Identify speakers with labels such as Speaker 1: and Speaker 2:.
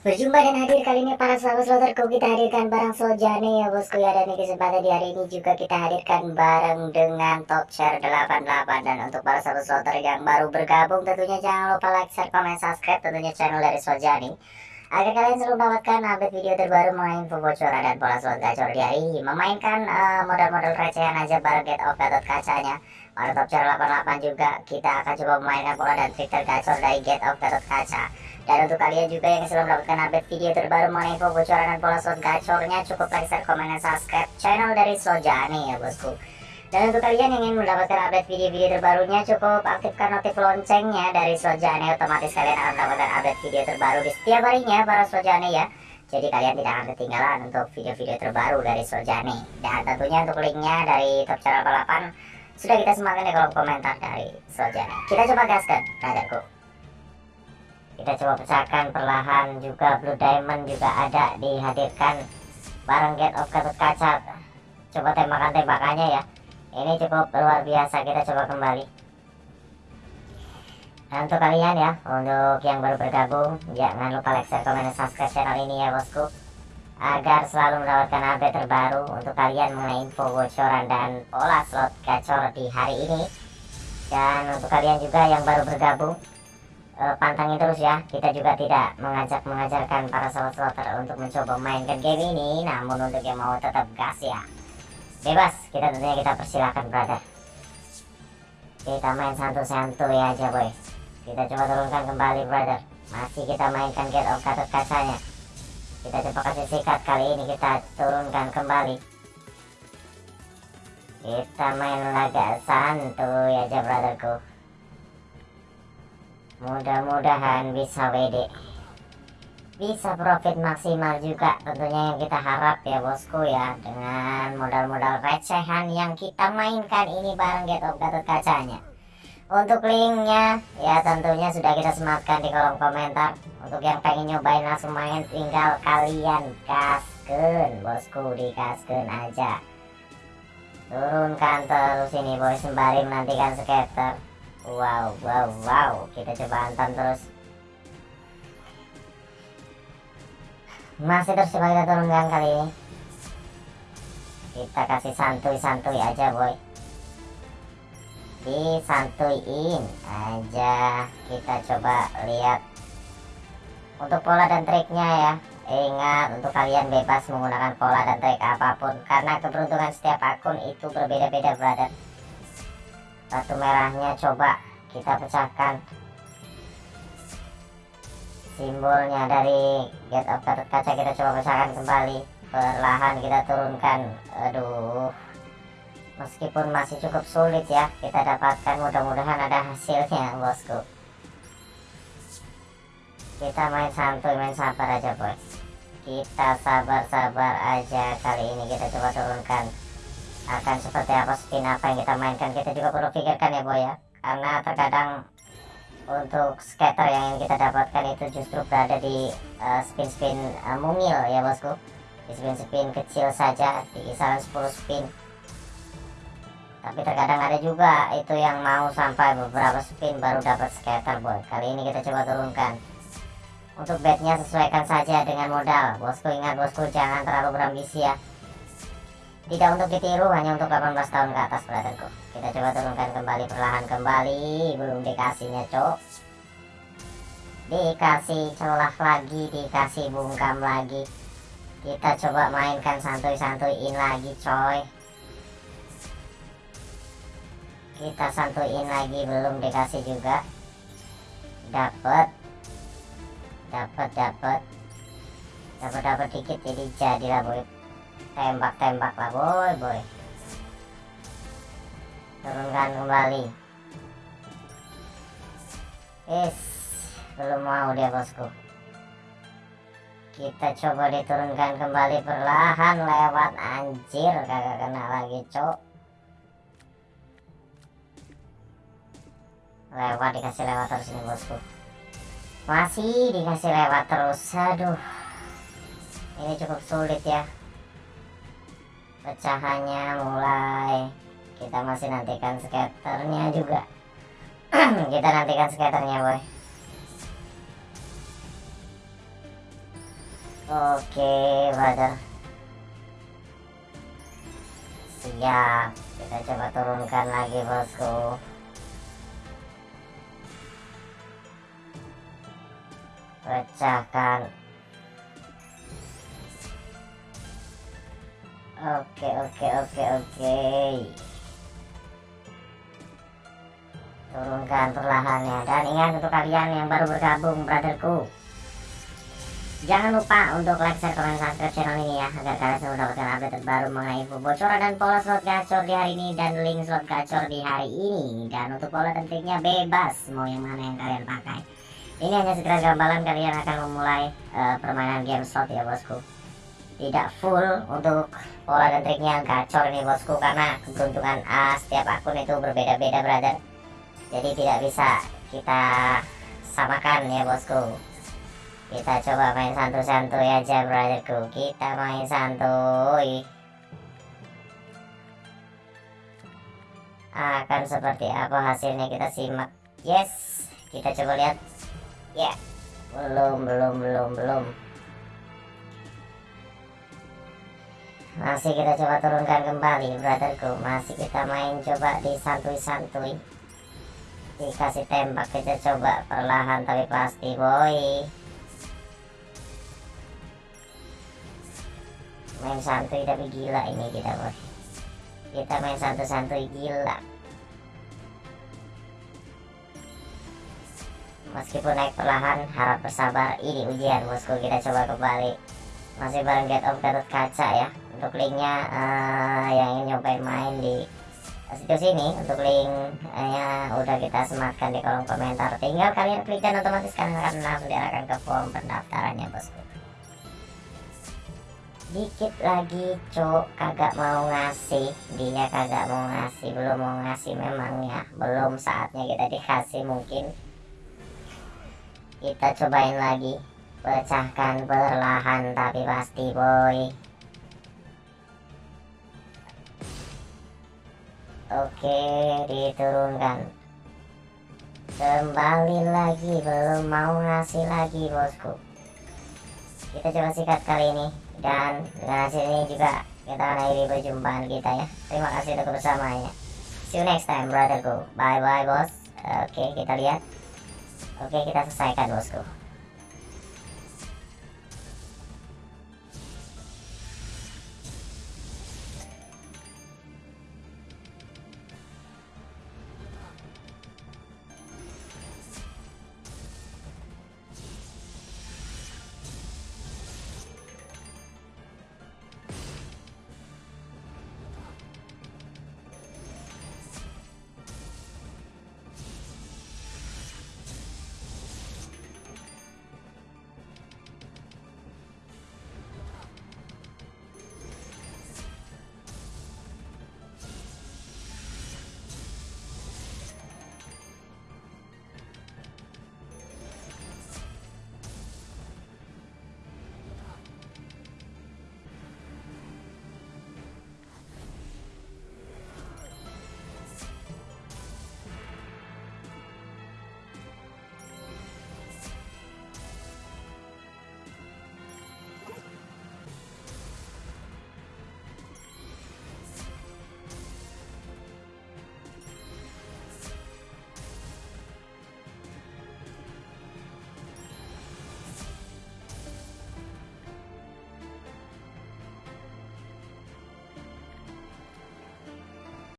Speaker 1: Berjumpa dan hadir kali ini para sahabat sloterku kita hadirkan barang Soljane ya bosku ya dan di kesempatan di hari ini juga kita hadirkan bareng dengan top share 88 dan untuk para sahabat sloter yang baru bergabung tentunya jangan lupa like, share, komen, subscribe tentunya channel dari Soljani agar kalian selalu mendapatkan update video terbaru mengenai info bocoran dan pola slot gacor di hari ini. Memainkan uh, modal-modal recehan aja bareng get of gatot kacanya. Pada top share 88 juga kita akan coba memainkan pola dan trik tergacor dari get of gatot kaca dan untuk kalian juga yang sudah mendapatkan update video terbaru mengenai info bocoran dan pola slot gacornya cukup like, share, komen, dan subscribe channel dari Sojani ya bosku. Dan untuk kalian yang ingin mendapatkan update video-video terbarunya cukup aktifkan notif loncengnya dari Sojani otomatis kalian akan mendapatkan update video terbaru di setiap harinya para Sojani ya. Jadi kalian tidak akan ketinggalan untuk video-video terbaru dari Sojani. Dan tentunya untuk linknya dari Top Channel 88 sudah kita sematkan di kolom komentar dari Sojani. Kita coba gaskan, rajaku kita coba pecahkan perlahan juga blue diamond juga ada dihadirkan. Bareng get of ketut kaca coba tembakan tembakannya ya. Ini cukup luar biasa kita coba kembali. Dan untuk kalian ya untuk yang baru bergabung jangan lupa like share komen dan subscribe channel ini ya bosku. Agar selalu mendapatkan update terbaru untuk kalian mengenai info bocoran dan pola slot gacor di hari ini. Dan untuk kalian juga yang baru bergabung uh, pantangin terus ya. Kita juga tidak mengajak mengajarkan para sobat slotter untuk mencoba mainkan game ini. Namun untuk yang mau tetap gas ya. Bebas. Kita tentunya kita persilahkan brother. Kita main santu-santuy aja boy kita coba turunkan kembali brother. Masih kita mainkan get of katut kacanya. Kita coba kasih sikat kali ini. Kita turunkan kembali. Kita main laga santuy aja brotherku mudah-mudahan bisa WD bisa profit maksimal juga tentunya yang kita harap ya bosku ya. Dengan modal-modal recehan yang kita mainkan ini bareng Get of Gatot kacanya. Untuk linknya ya tentunya sudah kita sematkan di kolom komentar. Untuk yang pengen nyobain langsung main tinggal kalian kasken bosku di kasken aja. Turunkan terus ini boy sembari menantikan skater Wow, wow, wow. Kita coba hantam terus. Masih terus coba kita turunkan kali ini. Kita kasih santuy-santuy aja, boy. Disantuyin aja. Kita coba lihat untuk pola dan triknya ya. Ingat untuk kalian bebas menggunakan pola dan trik apa pun karena keberuntungan setiap akun itu berbeda-beda, brother batu merahnya coba kita pecahkan. Simbolnya dari get of kaca kita coba pecahkan kembali. Perlahan kita turunkan. Aduh. Meskipun masih cukup sulit ya kita dapatkan mudah-mudahan ada hasilnya bosku. Kita main santuy main sabar aja boy. Kita sabar-sabar aja kali ini kita coba turunkan akan seperti apa spin apa yang kita mainkan? Kita juga perlu pikirkan ya boy ya. Karena terkadang untuk skater yang kita dapatkan itu justru berada di uh, spin-spin uh, mungil ya bosku. Di spin-spin kecil saja di kisaran 10 spin. Tapi terkadang ada juga itu yang mau sampai beberapa spin baru dapat skater boy. Kali ini kita coba turunkan. Untuk bednya sesuaikan saja dengan modal. Bosku ingat bosku jangan terlalu berambisi ya tidak untuk ditiru hanya untuk 18 tahun ke atas brotherku. Kita coba turunkan kembali perlahan kembali. Belum dikasihnya cok dikasih celah lagi dikasih bungkam lagi. Kita coba mainkan santuy-santuyin lagi coy. Kita santuyin lagi belum dikasih juga. Dapat dapat dapat dapat dikit jadi jadilah boy tembak-tembak lah boy boy. Turunkan kembali. Is belum mau dia bosku. Kita coba diturunkan kembali perlahan lewat. Anjir kagak kena lagi cok. Lewat dikasih lewat terus ini bosku. Masih dikasih lewat terus. Aduh. Ini cukup sulit ya pecahannya mulai. Kita masih nantikan skaternya juga. Kita nantikan skaternya boy. Oke brother. Siap. Kita coba turunkan lagi bosku. Pecahkan oke oke oke oke. Turunkan perlahannya. Dan ingat untuk kalian yang baru bergabung brotherku. Jangan lupa untuk like, share, komen, subscribe channel ini ya Agar kalian selalu mendapatkan update terbaru mengenai info bocoran dan pola slot gacor di hari ini Dan link slot gacor di hari ini. Dan untuk pola dan triknya bebas Mau yang mana yang kalian pakai. Ini hanya sekedar gambaran kalian akan memulai uh, permainan game slot ya bosku Tidak full untuk pola dan triknya gacor ini bosku Karena keberuntungan uh, setiap akun itu berbeda-beda brother. Jadi tidak bisa kita samakan ya bosku. Kita coba main santuy-santuy aja brotherku. Kita main santuy. Akan seperti apa hasilnya kita simak. Yes kita coba lihat. Ya yeah. belum belum belum belum masih kita coba turunkan kembali brotherku. Masih kita main coba di santuy-santuy. Dikasih tembak kita coba perlahan tapi pasti boy. Main santuy tapi gila ini kita bos kita main santuy-santuy gila. Meskipun naik perlahan harap bersabar. Ini ujian bosku. Kita coba kembali. Masih bareng get of Gatot Kaca ya untuk linknya uh, yang ingin nyobain main di situs ini untuk linknya udah kita sematkan di kolom komentar. Tinggal kalian klik dan otomatis kalian akan langsung diarahkan ke form pendaftarannya bosku. Dikit lagi cok. Kagak mau ngasih. Dia kagak mau ngasih. Belum mau ngasih memang ya. Belum saatnya kita dikasih mungkin. Kita cobain lagi. Pecahkan perlahan tapi pasti boy oke diturunkan. Kembali lagi belum mau ngasih lagi bosku. Kita coba sikat kali ini dan dengan hasil ini juga kita akhiri perjumpaan kita ya. Terima kasih untuk kebersamaannya see you next time brotherku. Bye bye bos. Oke kita lihat. Oke kita selesaikan bosku